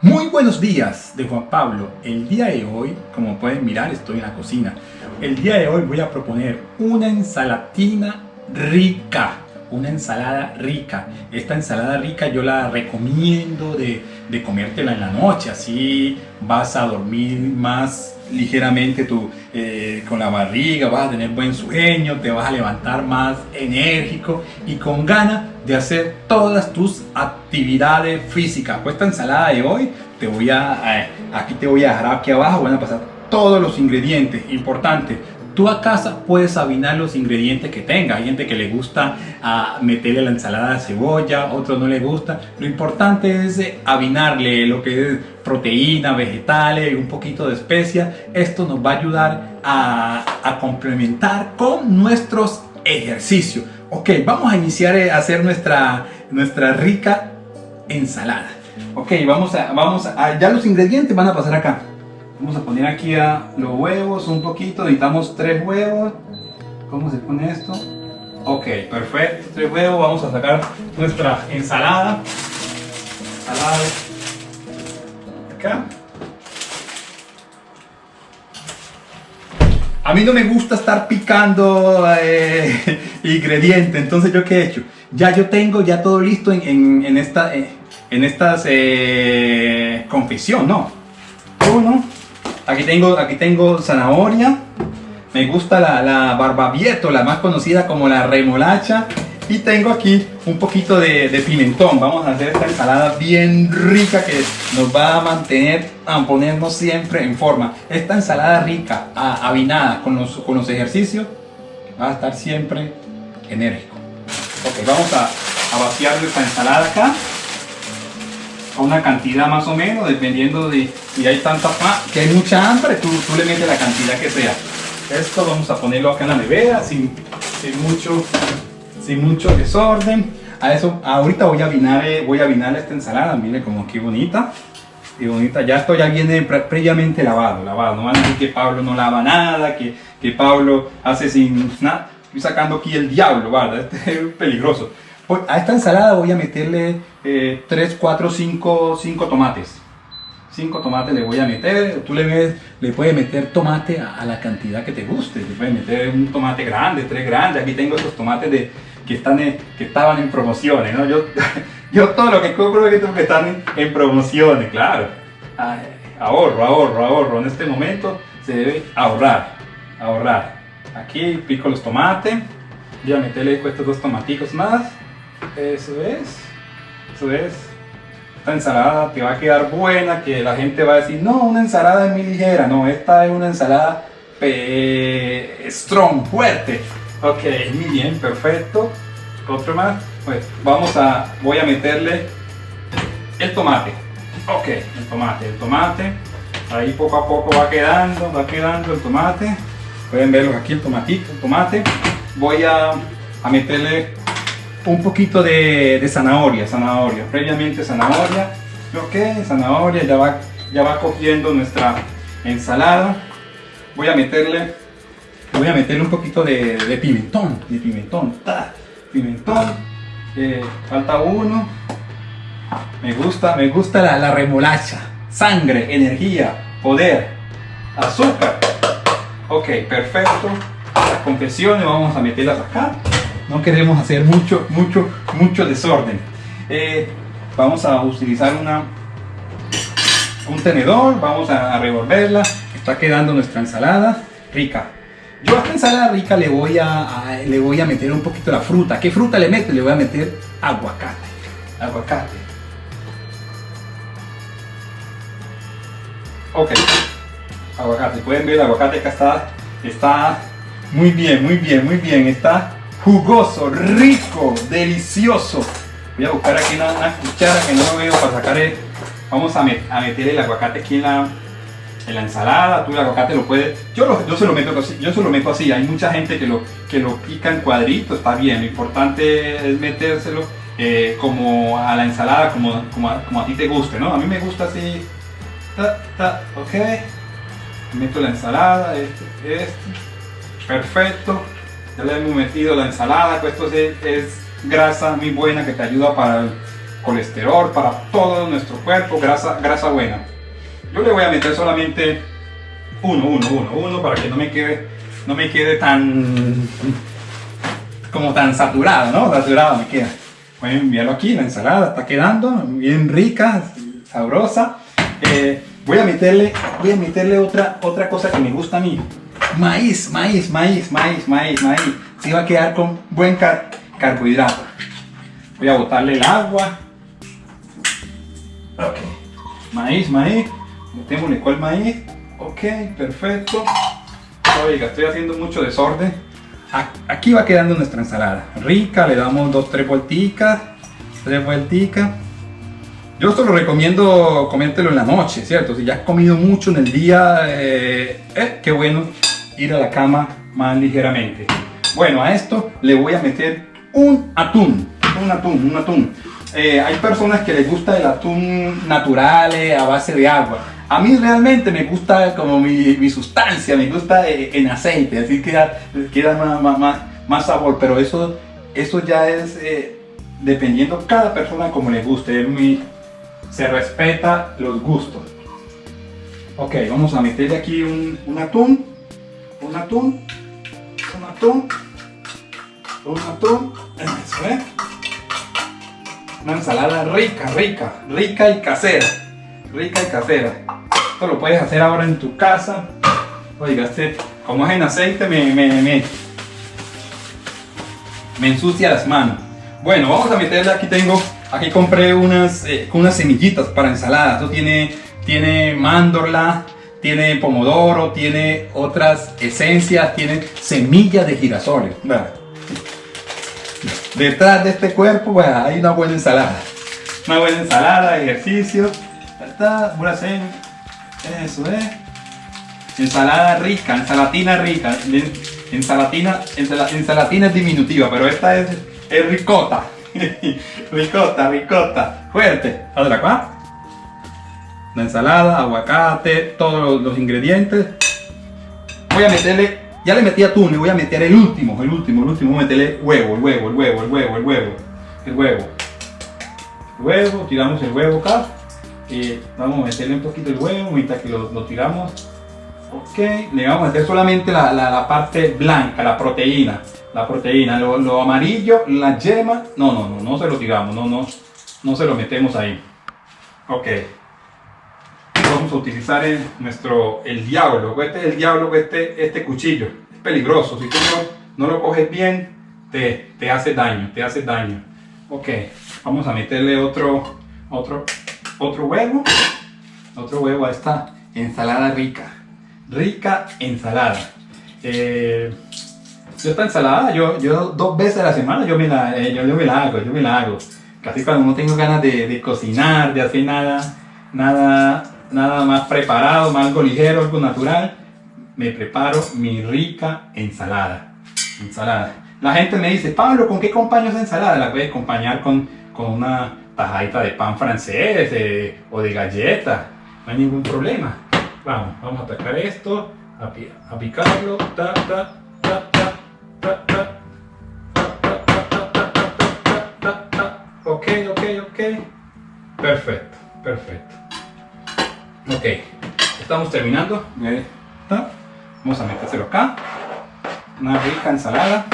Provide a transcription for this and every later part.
Muy buenos días de Juan Pablo. El día de hoy, como pueden mirar, estoy en la cocina. El día de hoy voy a proponer una ensalatina rica. Una ensalada rica. Esta ensalada rica yo la recomiendo de, de comértela en la noche. Así vas a dormir más ligeramente eh, con la barriga, vas a tener buen sueño, te vas a levantar más enérgico y con ganas de hacer todas tus actividades físicas. Pues esta ensalada de hoy, te voy a, aquí te voy a dejar aquí abajo, van a pasar todos los ingredientes, importante, Tú a casa puedes avinar los ingredientes que tenga. Hay gente que le gusta uh, meterle la ensalada de cebolla, otros no le gusta. Lo importante es eh, avinarle lo que es proteína, vegetales, un poquito de especia. Esto nos va a ayudar a complementar con nuestros ejercicios. Ok, vamos a iniciar a hacer nuestra, nuestra rica ensalada. Ok, vamos a, vamos a, ya los ingredientes van a pasar acá. Vamos a poner aquí a los huevos un poquito, necesitamos tres huevos. ¿Cómo se pone esto? Ok, perfecto, tres huevos. Vamos a sacar nuestra ensalada. Ensalada. Acá. A mí no me gusta estar picando eh, ingredientes, entonces yo qué he hecho? Ya yo tengo ya todo listo en, en, esta, eh, en estas eh, confesión, ¿no? Uno, Aquí tengo, aquí tengo zanahoria. Me gusta la, la barbavieto, la más conocida como la remolacha. Y tengo aquí un poquito de, pimentón. Vamos a hacer esta ensalada bien rica que nos va a mantener, a ponernos siempre en forma. Esta ensalada rica, avinada con los, con los ejercicios, va a estar siempre enérgico. Ok, vamos a, a vaciar esta ensalada acá una cantidad más o menos, dependiendo de si hay tanta que hay mucha hambre, tú, tú, le metes la cantidad que sea. Esto vamos a ponerlo acá en la nevera, sin, sin mucho, sin mucho desorden. A eso, ahorita voy a avinar, eh, voy a avinar esta ensalada, mire como qué bonita. Y bonita, ya esto ya viene previamente lavado, lavado. No van a decir que Pablo no lava nada, que, que Pablo hace sin nada. Estoy sacando aquí el diablo, ¿verdad? Este es peligroso. Pues, a esta ensalada voy a meterle 3, 4, 5, 5 tomates. 5 tomates le voy a meter. Tú le, le puedes meter tomate a, la cantidad que te guste. Le puedes meter un tomate grande, tres grandes. Aquí tengo estos tomates de, que, están que estaban en promociones. ¿no? Yo, yo todo lo que compro es que están en, en promociones, claro. ahorro, ahorro, ahorro. En este momento se debe ahorrar. Ahorrar. Aquí pico los tomates. Voy a meterle estos dos tomaticos más. Eso es. Eso es. Esta ensalada te va a quedar buena, que la gente va a decir, no, una ensalada es muy ligera. No, esta es una ensalada strong, fuerte. Ok, muy bien, perfecto. Otro más. Pues vamos a, voy a meterle el tomate. Ok, el tomate, el tomate. Ahí poco a poco va quedando, va quedando el tomate. Pueden verlo aquí el tomatito, el tomate. Voy a, a meterle un poquito de, zanahoria, zanahoria, previamente zanahoria, ok, zanahoria, ya va, ya va cogiendo nuestra ensalada, voy a meterle, voy a meterle un poquito de, pimentón, de pimentón, pimentón, eh, falta uno, me gusta, me gusta la, la remolacha, sangre, energía, poder, azúcar, ok, perfecto, las confesiones vamos a meterlas acá, no queremos hacer mucho, mucho, mucho desorden. Eh, vamos a utilizar una, un tenedor, vamos a revolverla, está quedando nuestra ensalada. Rica. Yo a esta ensalada rica le voy a, le voy a meter un poquito la fruta. ¿Qué fruta le meto? Le voy a meter aguacate. Aguacate. Ok. Aguacate. Pueden ver el aguacate que está, está muy bien, muy bien, muy bien. Está jugoso, rico, delicioso. Voy a buscar aquí una, cuchara que no lo veo para sacar el, vamos a, meter el aguacate aquí en la, en la ensalada, tú el aguacate lo puedes, yo, lo, yo, se lo meto yo se lo meto así, hay mucha gente que lo, que lo pica en cuadritos, está bien, lo importante es metérselo eh, como a la ensalada, como, como, a, ti te guste, ¿no? A mí me gusta así, ta, ta, ok, meto la ensalada, este, este, perfecto, ya le hemos metido la ensalada, pues esto es, grasa muy buena que te ayuda para colesterol, para todo nuestro cuerpo, grasa, grasa buena. Yo le voy a meter solamente uno, uno, uno, uno para que no me quede, no me quede tan como tan saturado, ¿no? Saturado me queda. Voy a enviarlo aquí, la ensalada está quedando bien rica, sabrosa. Eh, voy a meterle, voy a meterle otra, otra cosa que me gusta a mí. Maíz, maíz, maíz, maíz, maíz, maíz. Se va a quedar con buen carbohidrato. Voy a botarle el agua. Ok. Maíz, maíz. Metémosle cuál maíz. Ok, perfecto. Oiga, estoy haciendo mucho desorden. Aquí va quedando nuestra ensalada. Rica, le damos dos, tres vuelticas. Tres vuelticas. Yo esto lo recomiendo comértelo en la noche, ¿cierto? Si ya has comido mucho en el día, eh, eh, qué bueno ir a la cama más ligeramente. Bueno, a esto le voy a meter un atún, un atún, un atún. Eh, hay personas que les gusta el atún natural a base de agua. A mí realmente me gusta como mi, sustancia, me gusta eh, en aceite, así que queda más, más, más, sabor, pero eso, eso ya es eh, dependiendo cada persona como le guste, se respeta los gustos. Ok, vamos a meterle aquí un, un atún, un atún, un atún, un atún, eso, ¿eh? Una ensalada rica, rica, rica y casera, rica y casera. Esto lo puedes hacer ahora en tu casa. Oiga, este, como es en aceite, me, me, me, me ensucia las manos. Bueno, vamos a meterle, aquí tengo, aquí compré unas, eh, unas semillitas para ensalada. Esto tiene, tiene mandorla, tiene pomodoro, tiene otras esencias, tiene semillas de girasoles. Detrás de este cuerpo bueno, hay una buena ensalada. Una buena ensalada, ejercicio. Una eso es. Ensalada rica, ensalatina rica. Ensalatina, ensalatina es diminutiva, pero esta es, es ricota. ricota, ricota. Fuerte. Otra. La ensalada, aguacate, todos los, ingredientes. Voy a meterle, ya le metí atún, le voy a meter el último, el último, el último. Voy a meterle huevo, el huevo, el huevo, el huevo, el huevo. El huevo. El huevo, tiramos el huevo acá vamos a meterle un poquito el huevo mientras que lo, tiramos. Ok, le vamos a meter solamente la, la, parte blanca, la proteína. La proteína, lo, amarillo, la yema, no, no, no, no se lo tiramos, no, no, no se lo metemos ahí. Ok, vamos a utilizar nuestro, el diablo, este es el diablo, este, este cuchillo, es peligroso, si tú no, no lo coges bien, te, te hace daño, te hace daño. Ok, vamos a meterle otro, otro otro huevo, otro huevo a esta ensalada rica, rica ensalada. Eh, yo esta ensalada, yo, yo dos veces a la semana yo me la, eh, yo, me la hago, yo me la hago. Casi cuando no tengo ganas de, cocinar, de hacer nada, nada, nada más preparado, más algo ligero, algo natural, me preparo mi rica ensalada. Ensalada. La gente me dice, Pablo, ¿con qué acompaño esa ensalada? La a acompañar con, con una tajadita de pan francés o de galleta, no hay ningún problema. Vamos, vamos a atacar esto, a, picarlo. Ok, ok, ok. Perfecto, perfecto. Ok, estamos terminando. Vamos a metérselo acá. Una rica ensalada.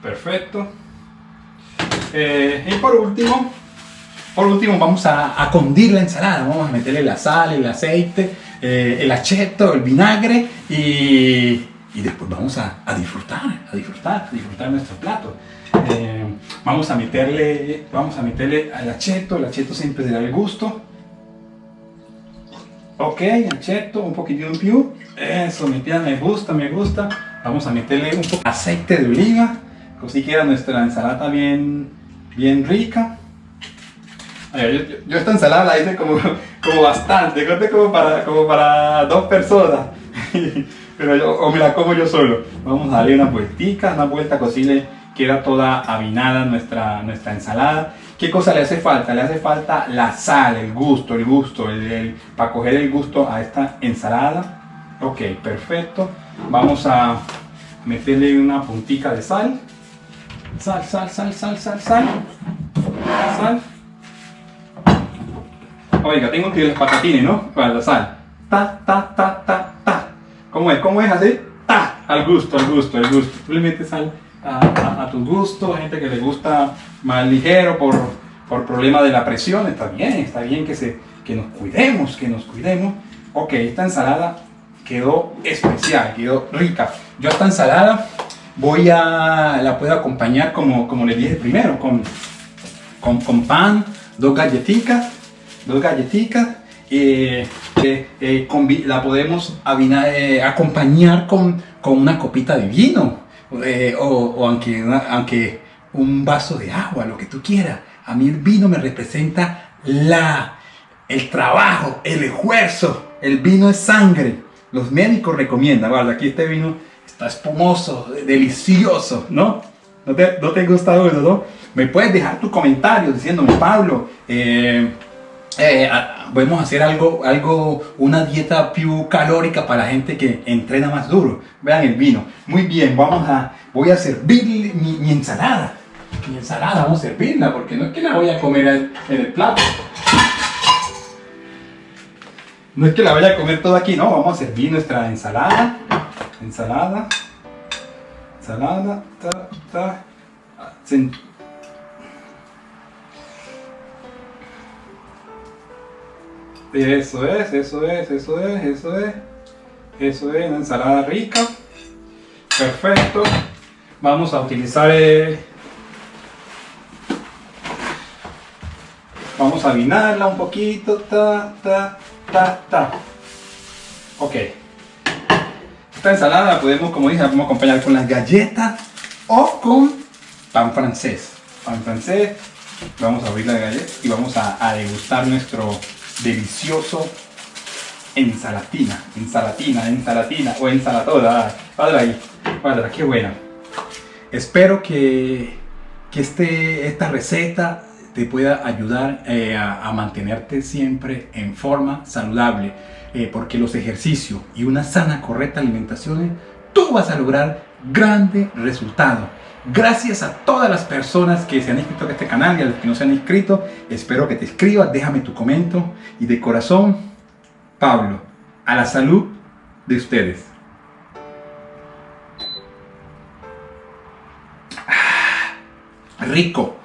Perfecto. Eh, y por último, por último vamos a, a, condir la ensalada. Vamos a meterle la sal, el aceite, eh, el acheto, el vinagre y, y después vamos a, a, disfrutar, a disfrutar, a disfrutar nuestro plato. Eh, vamos a meterle, vamos a meterle al acheto, el acheto siempre da el gusto. Ok, acheto, un poquitito en più. Eso, mi tía, me gusta, me gusta. Vamos a meterle un poco de aceite de oliva. Así queda nuestra ensalada bien, bien rica. yo, esta ensalada la hice como, como bastante, como para, como para dos personas. Pero o me la como yo solo. Vamos a darle una vueltica, una vuelta, cocine queda toda avinada nuestra, nuestra ensalada. ¿Qué cosa le hace falta? Le hace falta la sal, el gusto, el gusto, el, para coger el gusto a esta ensalada. Ok, perfecto. Vamos a meterle una puntica de sal. Sal, sal, sal, sal, sal, sal. Sal. Oiga, tengo que los patatines, ¿no? Para la sal. Ta, ta, ta, ta, ta. ¿Cómo es? ¿Cómo es así? Ta. Al gusto, al gusto, al gusto. Metes sal a, a, a tu gusto. Gente que le gusta más ligero por, por problema de la presión. Está bien, está bien que, se, que nos cuidemos, que nos cuidemos. Ok, esta ensalada quedó especial, quedó rica. Yo esta ensalada voy a, la puedo acompañar como, como les dije primero, con, con, con pan, dos galletitas, dos galletitas, eh, eh, eh, la podemos avina- eh, acompañar con, con una copita de vino, o, aunque, aunque un vaso de agua, lo que tú quieras. A mí el vino me representa la, el trabajo, el esfuerzo. El vino es sangre. Los médicos recomiendan, guarda, aquí este vino está espumoso, delicioso, ¿no? ¿No te, no te gusta uno, no? Me puedes dejar tu comentario diciéndome, Pablo, eh, eh, a- podemos hacer algo, algo, una dieta più calórica para la gente que entrena más duro. Vean el vino. Muy bien, vamos a, voy a servir mi, mi ensalada. Mi ensalada, vamos a servirla, porque no es que la voy a comer en el plato. No es que la vaya a comer toda aquí, no, vamos a servir nuestra ensalada. Ensalada. Ensalada. Ta, ta. Sen- Eso es, eso es, eso es, eso es. Eso es, una ensalada rica. Perfecto. Vamos a utilizar eh, Vamos a vinarla un poquito. Ta, ta, ta, ta. Ok. Esta ensalada la podemos, como dije, podemos acompañar con las galletas o con pan francés. Pan francés. Vamos a abrir la galleta y vamos a, degustar nuestro delicioso ensalatina. Ensalatina, ensalatina o ensalatoda. Padre. Padre, qué buena. Espero que, que este, esta receta te pueda ayudar eh, a, a mantenerte siempre en forma saludable, eh, porque los ejercicios y una sana, correcta alimentación, tú vas a lograr grandes resultados. Gracias a todas las personas que se han inscrito a este canal y a los que no se han inscrito, espero que te inscribas, déjame tu comentario y de corazón, Pablo, a la salud de ustedes. Ah, rico.